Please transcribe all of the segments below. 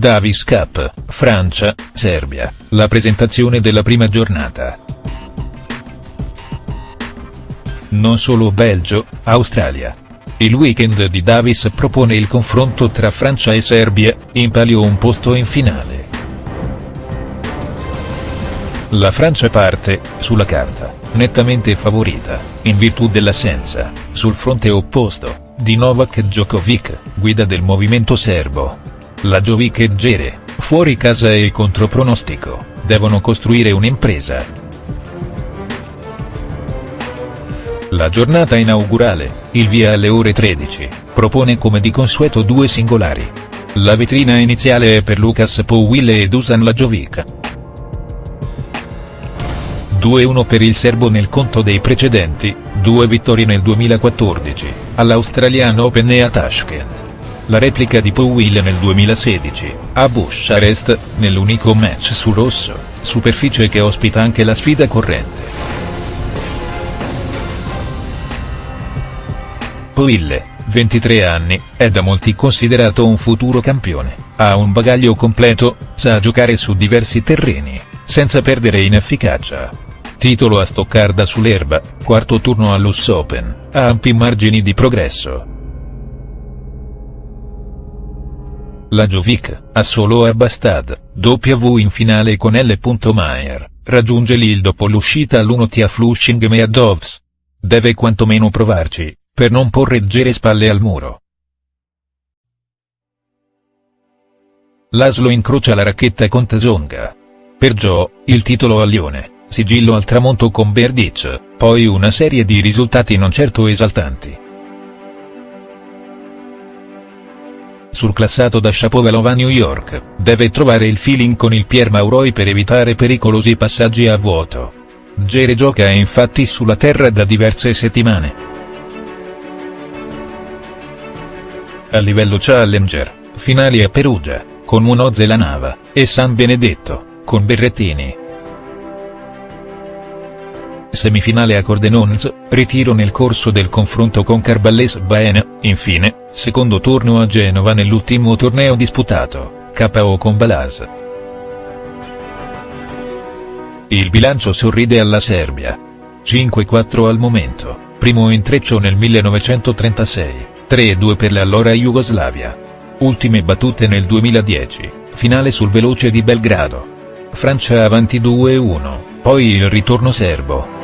Davis Cup, Francia, Serbia, la presentazione della prima giornata. Non solo Belgio, Australia. Il weekend di Davis propone il confronto tra Francia e Serbia, in palio un posto in finale. La Francia parte, sulla carta, nettamente favorita, in virtù dell'assenza, sul fronte opposto, di Novak Djokovic, guida del movimento serbo. La Jovic e Gere, fuori casa e contropronostico, devono costruire un'impresa. La giornata inaugurale, il via alle ore 13, propone come di consueto due singolari. La vetrina iniziale è per Lucas Powille e Dusan Lajovic. 2-1 per il serbo nel conto dei precedenti, due vittorie nel 2014, all'Australian Open e a Tashkent. La replica di Powille nel 2016, a Bucharest, nell'unico match su rosso, superficie che ospita anche la sfida corrente. Powille, 23 anni, è da molti considerato un futuro campione, ha un bagaglio completo, sa giocare su diversi terreni, senza perdere in efficacia. Titolo a Stoccarda sull'erba, quarto turno all'US Open, ha ampi margini di progresso. La Jovic, a solo a Bastad, W in finale con L. Mayer, raggiunge Lille dopo l'uscita all'1T a Flushing Meadows. Deve quantomeno provarci, per non porre Gere spalle al muro. Laszlo incrocia la racchetta con Tasonga. Per Joe, il titolo a Lione sigillo al tramonto con Berdic, poi una serie di risultati non certo esaltanti. Surclassato da Shapovalov a New York, deve trovare il feeling con il Pier Mauroi per evitare pericolosi passaggi a vuoto. Gere gioca infatti sulla terra da diverse settimane. A livello Challenger, finali a Perugia, con Munoz e la Nava, e San Benedetto, con Berrettini. Semifinale a Cordenons, ritiro nel corso del confronto con Carballes Baena, infine, secondo turno a Genova nell'ultimo torneo disputato, KO con Balaz. Il bilancio sorride alla Serbia. 5-4 al momento, primo intreccio nel 1936, 3-2 per l'allora Jugoslavia. Ultime battute nel 2010, finale sul veloce di Belgrado. Francia avanti 2-1, poi il ritorno serbo.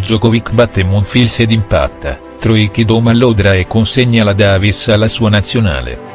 Djokovic batte Monfils ed impatta, Troiki doma all'Odra e consegna la Davis alla sua nazionale.